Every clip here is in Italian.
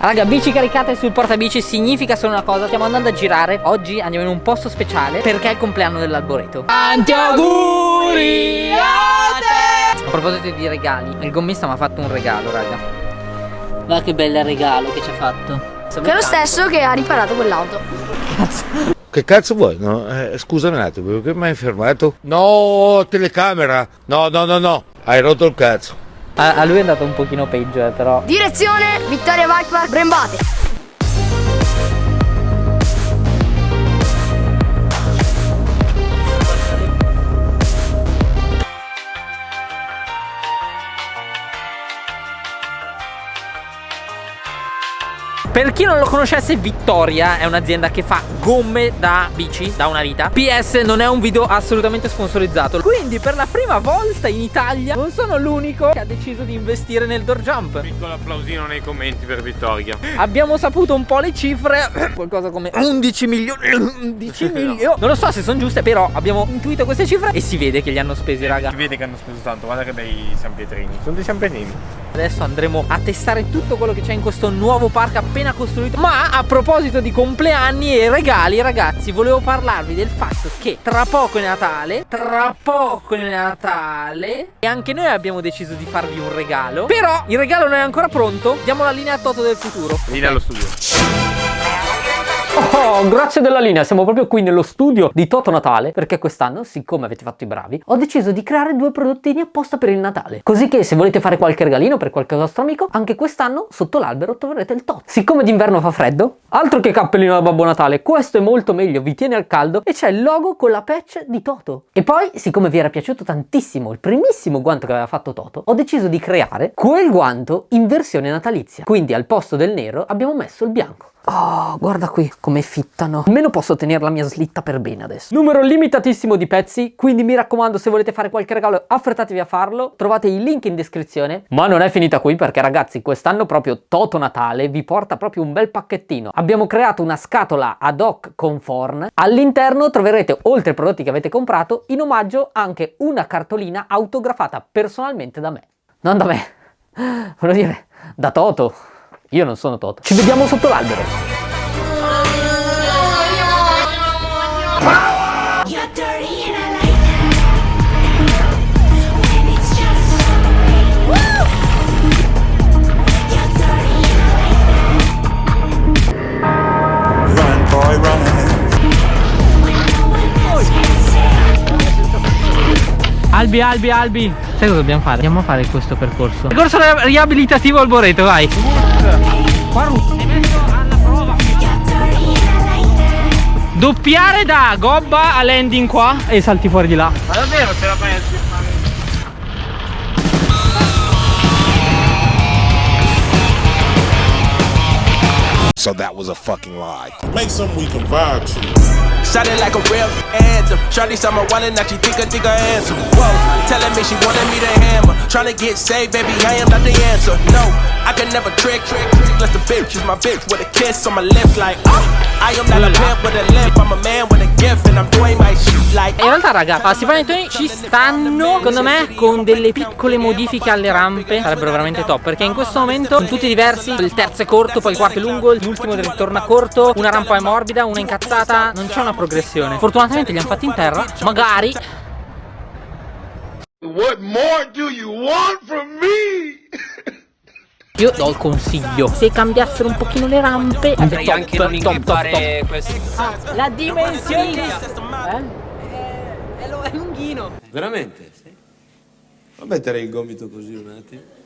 Raga, bici caricate sul portabici significa solo una cosa Stiamo andando a girare Oggi andiamo in un posto speciale Perché è il compleanno dell'alboreto Tanti auguri a te A proposito di regali Il gommista mi ha fatto un regalo, raga Guarda che bel regalo che ci ha fatto Che è lo stesso che ha riparato quell'auto Cazzo che cazzo vuoi? No? Eh, scusami un attimo, perché mi hai fermato? No, telecamera! No, no, no, no, hai rotto il cazzo. A, a lui è andato un pochino peggio, eh, però. Direzione Vittoria Viper Brembate. Per chi non lo conoscesse Vittoria è un'azienda che fa gomme da bici da una vita PS non è un video assolutamente sponsorizzato. Quindi per la prima volta in Italia non sono l'unico che ha deciso di investire nel door jump. Piccolo applausino nei commenti per Vittoria. Abbiamo saputo un po' le cifre. Qualcosa come 11 milioni 11 milioni Non lo so se sono giuste però abbiamo intuito queste cifre E si vede che li hanno spesi raga. Si vede che hanno speso tanto Guarda che bei San Pietrini. Sono dei San Pietrini. Adesso andremo a testare tutto quello che c'è in questo nuovo parco appena appena costruito. Ma a proposito di compleanni e regali ragazzi Volevo parlarvi del fatto che tra poco è Natale Tra poco è Natale E anche noi abbiamo deciso di farvi un regalo. Però il regalo non è ancora pronto Diamo la linea a Toto del futuro. Linea allo studio Oh, grazie della linea, siamo proprio qui nello studio di Toto Natale perché quest'anno, siccome avete fatto i bravi, ho deciso di creare due prodottini apposta per il Natale. Così che se volete fare qualche regalino per qualche vostro amico, anche quest'anno sotto l'albero troverete il Toto. Siccome d'inverno fa freddo, altro che cappellino da Babbo Natale, questo è molto meglio, vi tiene al caldo e c'è il logo con la patch di Toto. E poi, siccome vi era piaciuto tantissimo il primissimo guanto che aveva fatto Toto, ho deciso di creare quel guanto in versione natalizia. Quindi al posto del nero abbiamo messo il bianco. Oh, guarda qui come fittano. Almeno posso tenere la mia slitta per bene adesso. Numero limitatissimo di pezzi, quindi mi raccomando se volete fare qualche regalo affrettatevi a farlo. Trovate i link in descrizione. Ma non è finita qui perché ragazzi quest'anno proprio Toto Natale vi porta proprio un bel pacchettino. Abbiamo creato una scatola ad hoc con forn. All'interno troverete oltre ai prodotti che avete comprato in omaggio anche una cartolina autografata personalmente da me. Non da me, voglio dire da Toto. Io non sono Toto. Ci vediamo sotto l'albero. Albi, Albi, Albi. Sai cosa dobbiamo fare? Andiamo a fare questo percorso. Percorso riabilitativo al Boreto, vai. Doppiare da gobba a landing qua e salti fuori di là. Ma davvero ce la fai a So that was a fucking lie. Make something we can vibe to. Sounded like a real anthem. Charlie saw my wallet, now she think I think I answer. Whoa, telling me she wanted me to hammer. Trying to get saved, baby, I am not the answer. No, I can never trick, trick, trick. Let the bitch use my bitch with a kiss on my lips, like, oh. I am not a pimp with a limp, I'm a man with a gift, and I'm doing my shit like. In realtà, raga, a Stefano Tony ci stanno, secondo me, con delle piccole modifiche alle rampe. Sarebbero veramente top, perché in questo momento sono tutti diversi. Il terzo è corto, poi il quarto è lungo, l'ultimo ritorna corto, una rampa è morbida, una incazzata. Non c'è una progressione Fortunatamente li hanno fatti in terra Magari What more do you want from me? Io do il consiglio Se cambiassero un pochino le rampe Potrei top, anche non top, top, top. questo ah, La dimensione eh? È, è lunghino Veramente? Sì. Fa mettere il gomito così un attimo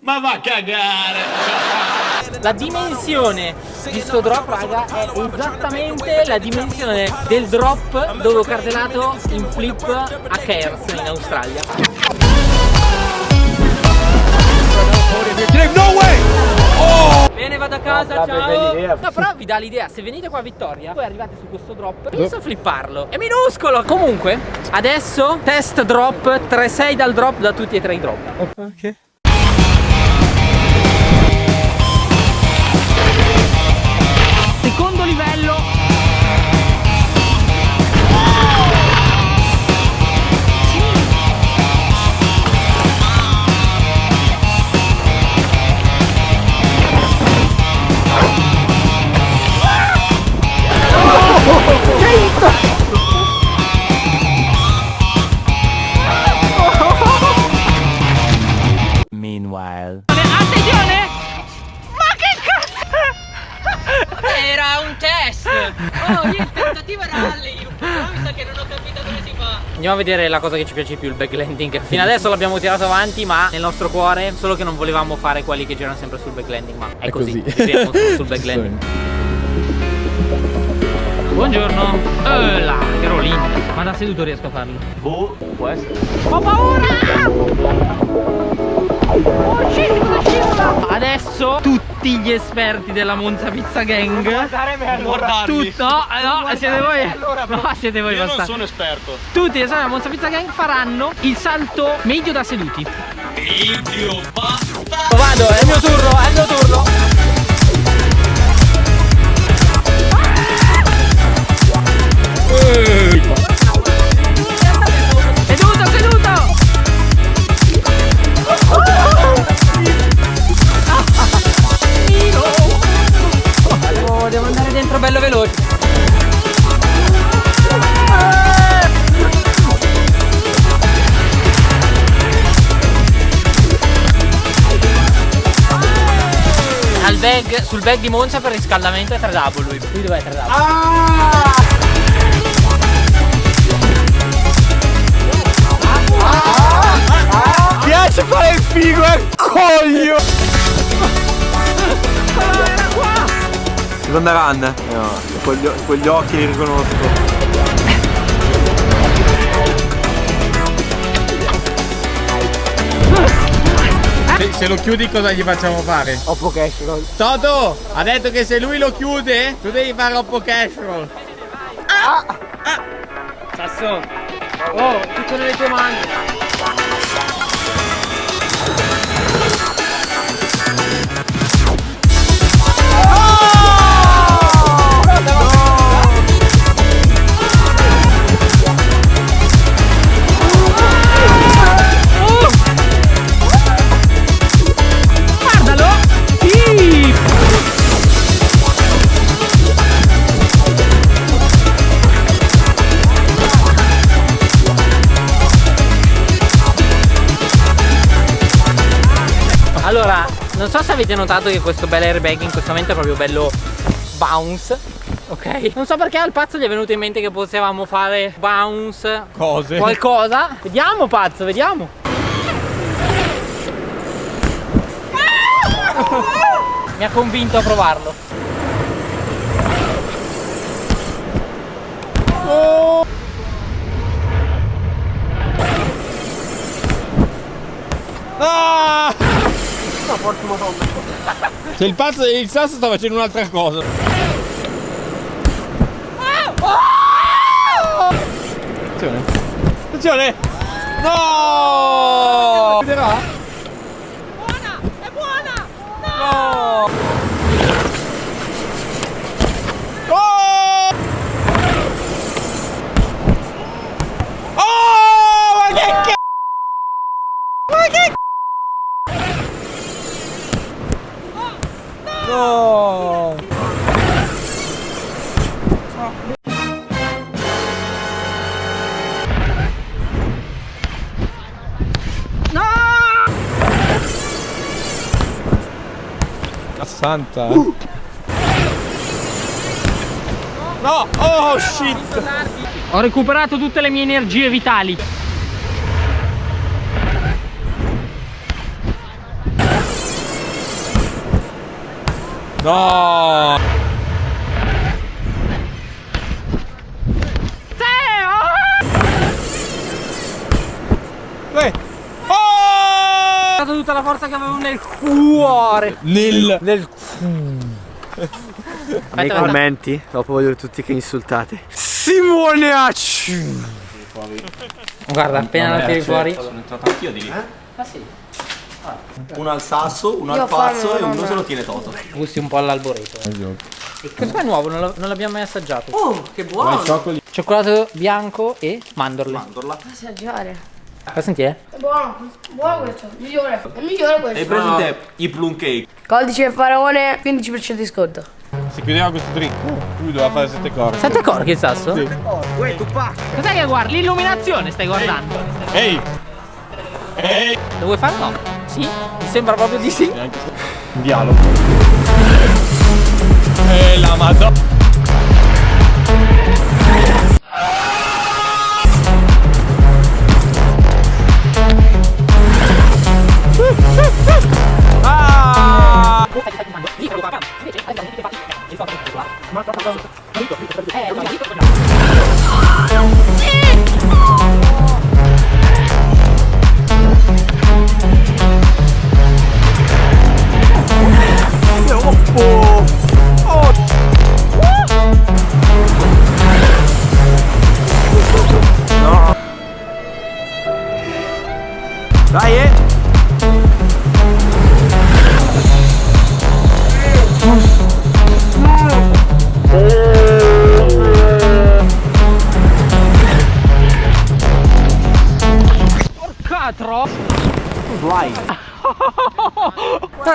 ma va a cagare! La dimensione di sto drop, raga, è esattamente la dimensione del drop dove ho cardelato in flip a Cairns in Australia. No way! Oh! Bene, vado a casa, no, ciao! No, però vi dà l'idea, se venite qua a Vittoria, poi arrivate su questo drop, penso a flipparlo. È minuscolo! Comunque, adesso test drop, 3-6 dal drop da tutti e tre i drop. Ok. Andiamo a vedere la cosa che ci piace più, il backlanding. Fino adesso l'abbiamo tirato avanti, ma nel nostro cuore, solo che non volevamo fare quelli che girano sempre sul backlanding, ma è, È così. così. Sul backlanding. Buongiorno. Eh là, che rolling. Ma da seduto riesco a farlo. Boh, può essere. Ho paura! Oh scivola? Adesso tutti gli esperti della Monza Pizza Gang Tutto, no, no, siete voi No, siete voi Io non bastardi. sono esperto. Tutti gli esperti della Monza Pizza Gang faranno il salto medio da seduti Medio, basta. Vado, è il mio turno, è il mio turno dentro bello veloce. Al bag, sul bag di Monza per riscaldamento è 3W. Qui dov'è 3W? Piace fare il figo, eh, coglio! Seconda run? No, con gli, con gli occhi li riconosco. Se, se lo chiudi cosa gli facciamo fare? Oppo cash roll. Toto ha detto che se lui lo chiude tu devi fare Oppo Cash Roll. Sasso! Oh, tutto nelle tue mani! So se avete notato che questo bel airbag in questo momento è proprio bello bounce Ok? Non so perché al pazzo gli è venuto in mente che potevamo fare bounce Cose. Qualcosa. Vediamo pazzo, vediamo. Mi ha convinto a provarlo Ah! Se il pazzo il sasso sta facendo un'altra cosa. Attenzione. Attenzione! No! Chiuderà? Buona, è buona! No! Oh! Oh! Ma che c***o! Ma che No! Santa. No! Oh shit! Ho recuperato tutte le mie energie vitali No! Dai! Ho Oh! dato tutta la forza che avevo nel cuore Nel Nel Nei aspetta. commenti, dopo voglio tutti che insultate. Simoniacci! Guarda, appena la tiri fuori Sono entrato anch'io di lì. Ah sì Uno al sasso, uno Io al pazzo e uno no, se no. lo tiene Toto. Gusti un po' all'alboreto eh. E questo qua è nuovo, non, l'abbiamo mai assaggiato Oh, che buono! Cioccolato bianco e mandorle Mandorla. Assaggiare. Fa sentire? È buono, buono questo, migliore. È migliore Hai questo. preso te i plum cake? Codice faraone, 15% di sconto. Si chiudeva questo drink. Lui doveva fare sette corpi. Sette corchi il sasso? Sì. Uè, tu! Cos'è che guardi? L'illuminazione stai guardando? Ehi! Ehi! Lo vuoi fare? No. Sì? Sembra proprio di sì. Dialogo. E la madonna.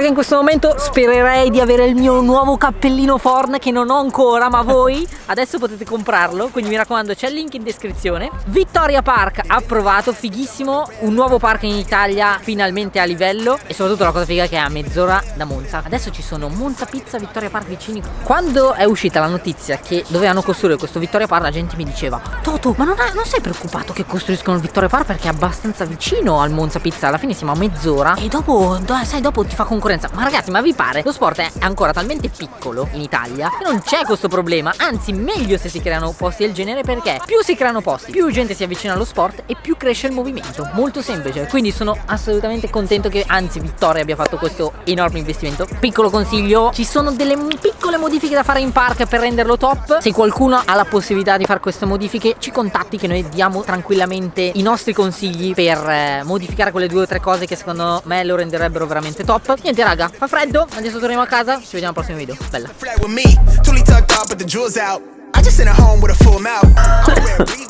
Raga in questo momento spererei di avere il mio nuovo cappellino Forn che non ho ancora ma voi adesso potete comprarlo. Quindi mi raccomando c'è il link in descrizione. Vittoria Park approvato fighissimo. Un nuovo park in Italia finalmente a livello. E soprattutto la cosa figa che è a mezz'ora da Monza. Adesso ci sono Monza Pizza Vittoria Park vicini. Quando è uscita la notizia che dovevano costruire questo Vittoria Park la gente mi diceva Toto ma non, ha, non sei preoccupato che costruiscono il Vittoria Park perché è abbastanza vicino al Monza Pizza? Alla fine siamo a mezz'ora. E dopo sai dopo ti fa concorrenza ma ragazzi ma vi pare? Lo sport è ancora talmente piccolo in Italia che non c'è questo problema. Anzi meglio se si creano posti del genere perché più si creano posti più gente si avvicina allo sport e più cresce il movimento. Molto semplice. Quindi sono assolutamente contento che anzi Vittoria abbia fatto questo enorme investimento. Piccolo consiglio ci sono delle piccole modifiche da fare in park per renderlo top. Se qualcuno ha la possibilità di fare queste modifiche ci contatti che noi diamo tranquillamente i nostri consigli per eh, modificare quelle due o tre cose che secondo me lo renderebbero veramente top. Niente raga fa freddo. Adesso torniamo a casa. Ci vediamo al prossimo video. Bella.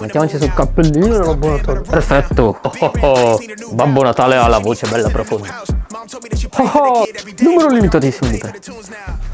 Mettiamoci sul cappellino e Babbo Natale Perfetto. Oh, oh, oh. Babbo Natale ha la voce bella profonda. Oh, oh. Numero limitatissimo di te